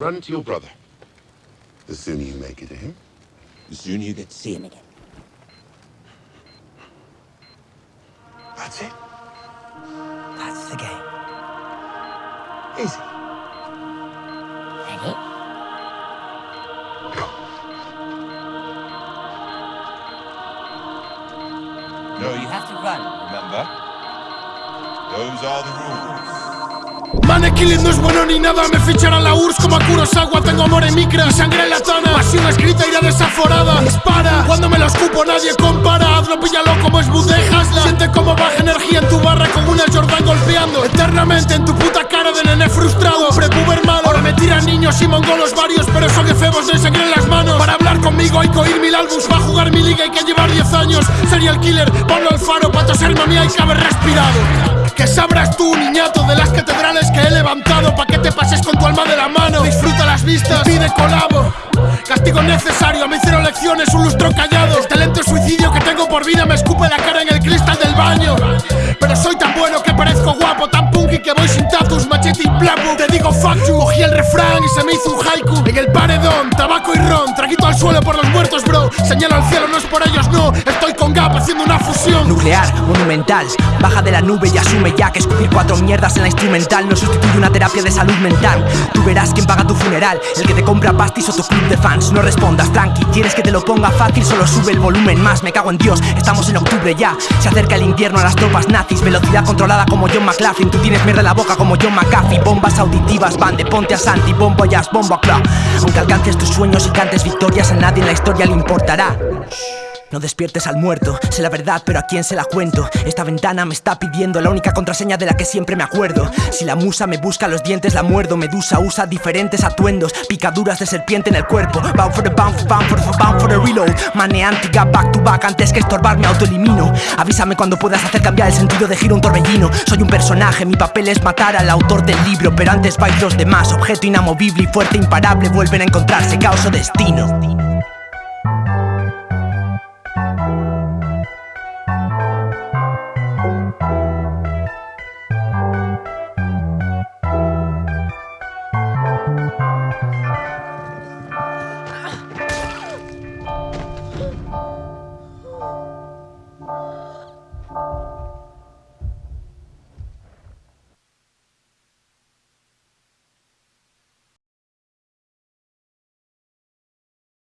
Run to your brother. The sooner you make it to him, the sooner you get to see him again. That's it. That's the game. Easy. Ready? Go. No, you have to run, remember? Those are the rules. Manekilling no es bueno ni nada. Me ficharán la URSS como a Kurosawa. Tengo amor en micra, sangre en la tana. Pasión escrita, ira desaforada. Dispara, cuando me lo escupo nadie compara. Hazlo, píllalo como es Hasla. Siente como baja energía en tu barra Con una Jordan golpeando. Eternamente en tu puta cara de nene frustrado. Prepuber malo, ahora me tiran niños y mongolos varios Pero son efebos, hay sangre en las manos. Para hablar conmigo hay que oír mil álbums Va a jugar mi liga, hay que llevar 10 años. Sería el killer, Pablo Alfaro Pa' toserme a mí hay que haber respirado que sabrás tú, niñato, de las catedrales que he levantado Pa' que te pases con tu alma de la mano. Disfruta las vistas, pide colabo. Castigo necesario, me hicieron lecciones, un lustro callado. Este lento suicidio que tengo por vida me escupe la cara en el cristal del baño. Pero soy tan bueno que parezco guapo, tan punky que voy sin tatus, machete y plapo Te digo fuck cogí el refrán y se me hizo un haiku. En el paredón, tabaco y ron, traguito al suelo por los muertos bro. Señalo al cielo, no es por ellos no, Nuclear, monumental, baja de la nube y asume ya que escupir cuatro mierdas en la instrumental no sustituye una terapia de salud mental. Tú verás quién paga tu funeral, el que te compra pastis o tu club de fans. No respondas, tranqui, quieres que te lo ponga fácil, solo sube el volumen más. Me cago en Dios, estamos en octubre ya. Se acerca el invierno a las tropas nazis, velocidad controlada como John McLaughlin. Tú tienes mierda en la boca como John McAfee. Bombas auditivas van de ponte a Santi, bombo jazz, bombo a club. Aunque alcances tus sueños y cantes victorias, a nadie en la historia le importará. No despiertes al muerto, sé la verdad, pero a quién se la cuento. Esta ventana me está pidiendo la única contraseña de la que siempre me acuerdo. Si la musa me busca los dientes, la muerdo. Medusa usa diferentes atuendos, picaduras de serpiente en el cuerpo. Bound for the bound, bound for the bound for the reload. Maneántica, back to back, antes que estorbar me autoelimino. Avísame cuando puedas hacer cambiar el sentido de giro un torbellino. Soy un personaje, mi papel es matar al autor del libro, pero antes vais los demás. Objeto inamovible y fuerte, imparable, vuelven a encontrarse, caos o destino.